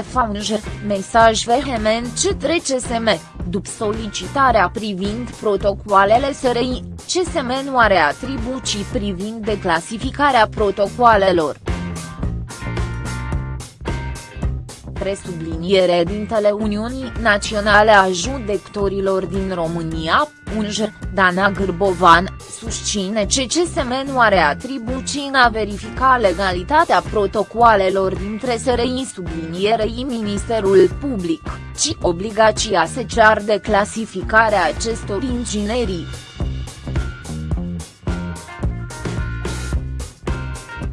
Faunge, mesaj vehement către CSM, după solicitarea privind protocoalele SRI, CSM nu are atribuții privind declasificarea protocoalelor. Presubliniere dintele Uniunii Naționale a Judecătorilor din România, UNJ, Dana Gârbovan, susține că CSM nu are atribuții în a verifica legalitatea protocoalelor dintre SRI sublinierei Ministerul Public, ci obligația se cear de clasificarea acestor inginerii.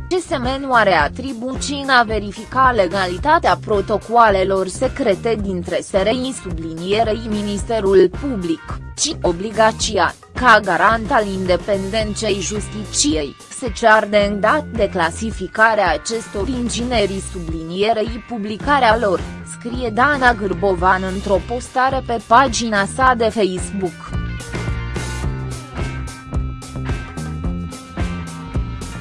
CSM nu are atribuții în a verifica legalitatea protocoalelor secrete dintre SRI sublinierei Ministerul Public, ci obligația, ca garant al independenței justiciei, se cear de îndat de clasificarea acestor inginerii sublinierei publicarea lor, scrie Dana Gârbovan într-o postare pe pagina sa de Facebook.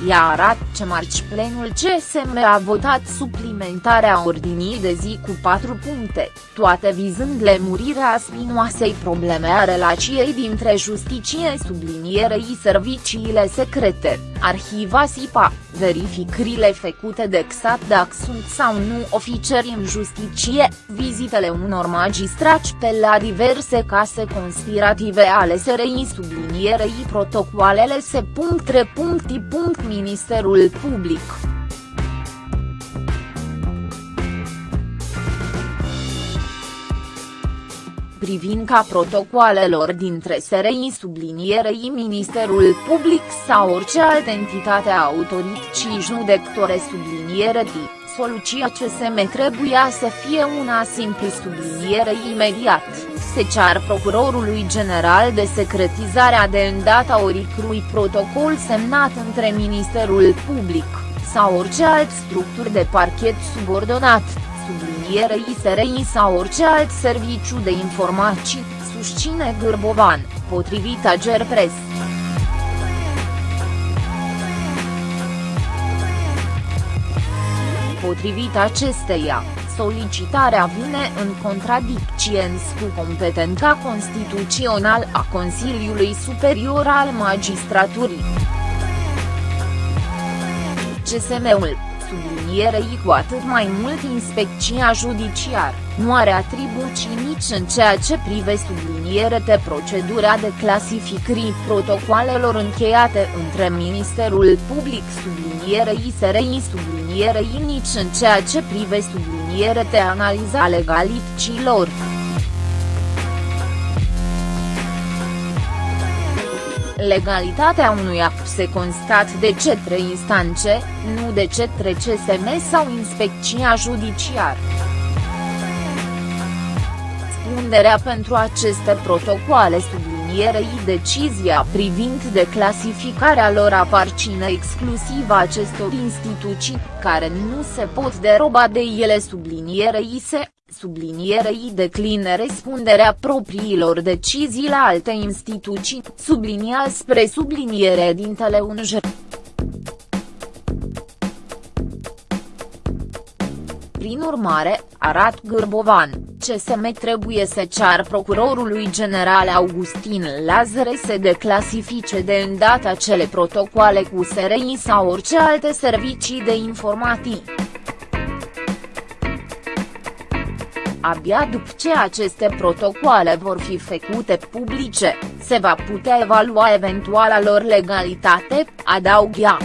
Ea arată ce marci plenul CSM a votat suplimentarea ordinii de zi cu patru puncte, toate vizând lemurirea spinoasei probleme a relației dintre justiție sublinierei serviciile secrete, arhiva SIPA, verificările făcute de XAT dacă sunt sau nu oficeri în justiție, vizitele unor magistrați pe la diverse case conspirative ale SRI sublinierei protocoalele se. Ministerul Public. privind ca protocoalelor dintre SRI sublinierei Ministerul Public sau orice altă entitate autorității judecătore subliniere tip soluția CSM trebuia să fie una simplu subliniere imediat, se cear procurorului general de secretizarea de îndata oricrui protocol semnat între Ministerul Public, sau orice alt structuri de parchet subordonat, sublinierei SRI sau orice alt serviciu de informații, susține Gârbovan, potrivit Agerpres. Potrivit acesteia, solicitarea vine în contradicție cu competența constituțională a Consiliului Superior al Magistraturii. CSM-ul, sublinierei cu atât mai mult inspecția judiciar, nu are atribuții nici în ceea ce prive subliniere de procedura de clasificării protocoalelor încheiate între Ministerul Public sublinierei SRI sublinierei nici în ceea ce prive subliniere de analiza legalităților. Legalitatea unui act se constat de cetre instanțe, nu de cetre CSM sau inspecția judiciară. Răspunderea pentru aceste protocoale sublinierei decizia privind declasificarea lor aparține exclusiv acestor instituții, care nu se pot deroba de ele sublinierei se, sublinierei decline răspunderea propriilor decizii la alte instituții, sublinia spre subliniere dintele unj. Prin urmare, arat Gârbovan, CSM trebuie să cear procurorului general Augustin Lazare să declasifice de îndată acele protocoale cu SRI sau orice alte servicii de informații. Abia după ce aceste protocoale vor fi făcute publice, se va putea evalua eventuala lor legalitate, adaugă.